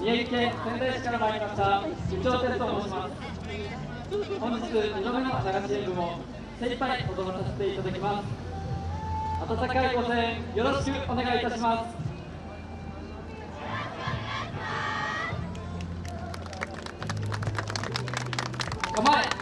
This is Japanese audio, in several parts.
宮城県仙台市から参りました。部長哲と申します。本日2度目の流し演舞も精一杯踊らさせていただきます。温かいご声援よろしくお願いいたします。構え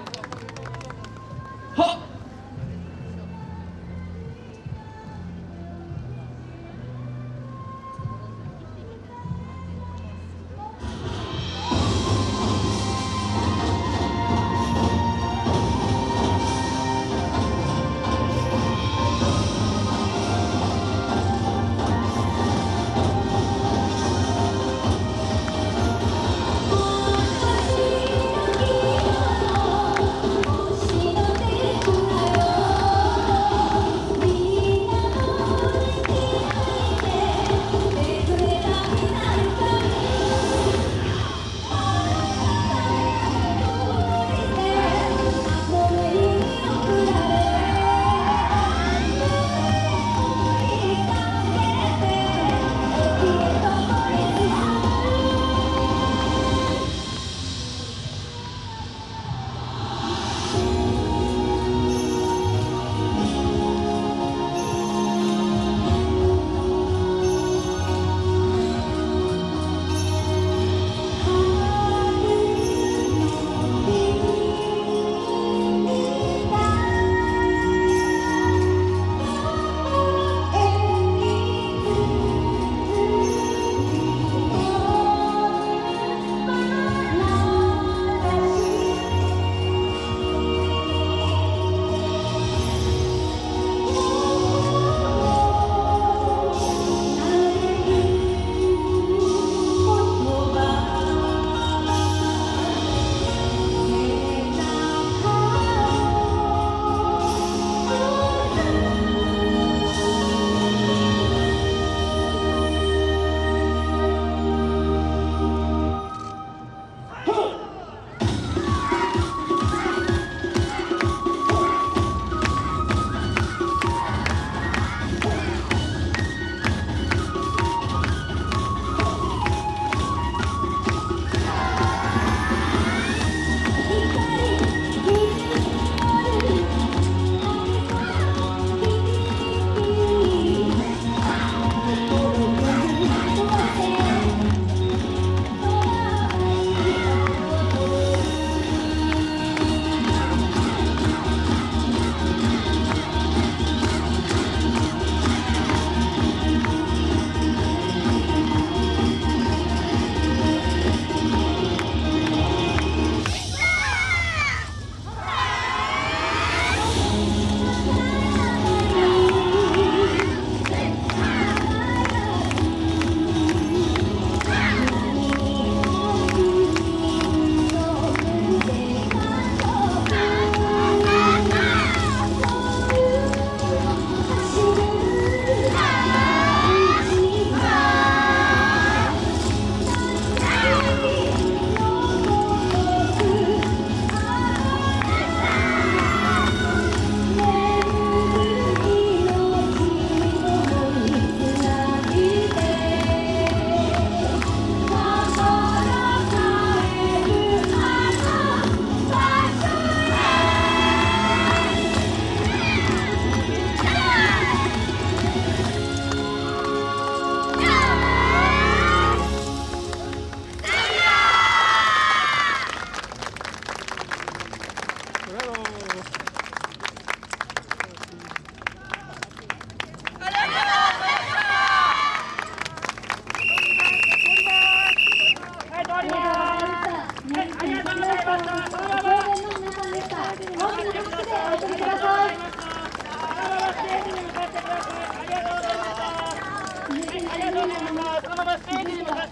あ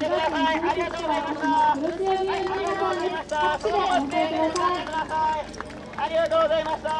りがとうございました。